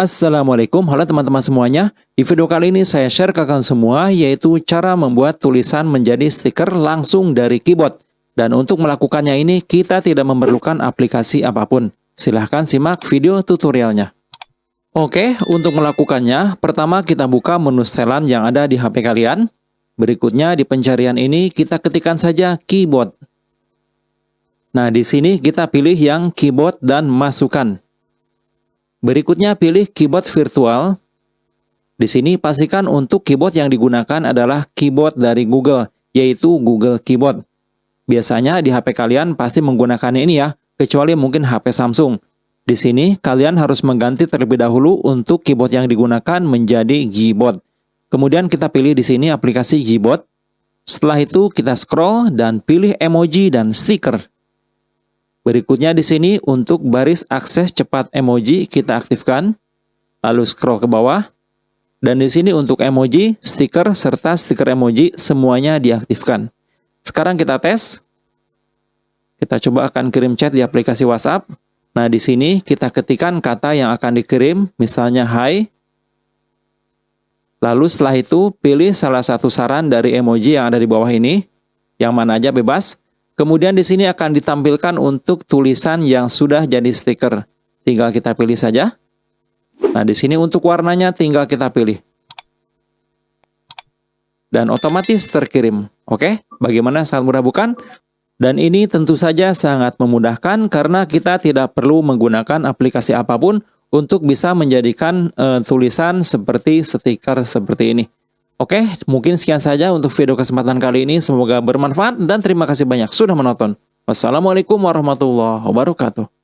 Assalamualaikum, halo teman-teman semuanya. Di video kali ini saya share ke kalian semua yaitu cara membuat tulisan menjadi stiker langsung dari keyboard. Dan untuk melakukannya ini kita tidak memerlukan aplikasi apa pun. Silahkan simak video tutorialnya. Oke, untuk melakukannya, pertama kita buka menu setelan yang ada di HP kalian. Berikutnya di pencarian ini kita ketikkan saja keyboard. Nah, di sini kita pilih yang keyboard dan masukkan. Berikutnya pilih keyboard virtual. Di sini pastikan untuk keyboard yang digunakan adalah keyboard dari Google, yaitu Google Keyboard. Biasanya di HP kalian pasti menggunakan ini ya, kecuali mungkin HP Samsung. Di sini kalian harus mengganti terlebih dahulu untuk keyboard yang digunakan menjadi Gboard. Kemudian kita pilih di sini aplikasi Gboard. Setelah itu kita scroll dan pilih emoji dan stiker. Berikutnya di sini untuk baris akses cepat emoji kita aktifkan. Lalu scroll ke bawah. Dan di sini untuk emoji, stiker, serta stiker emoji semuanya diaktifkan. Sekarang kita tes. Kita coba akan kirim chat di aplikasi WhatsApp. Nah, di sini kita ketikkan kata yang akan dikirim, misalnya hi. Lalu setelah itu, pilih salah satu saran dari emoji yang ada di bawah ini. Yang mana aja bebas. Kemudian di sini akan ditampilkan untuk tulisan yang sudah jadi stiker. Tinggal kita pilih saja. Nah, di sini untuk warnanya tinggal kita pilih. Dan otomatis terkirim. Oke, bagaimana sangat mudah bukan? Dan ini tentu saja sangat memudahkan karena kita tidak perlu menggunakan aplikasi apa pun untuk bisa menjadikan uh, tulisan seperti stiker seperti ini. Oke, mungkin sekian saja untuk video kesempatan kali ini. Semoga bermanfaat dan terima kasih banyak sudah menonton. Wassalamualaikum warahmatullahi wabarakatuh.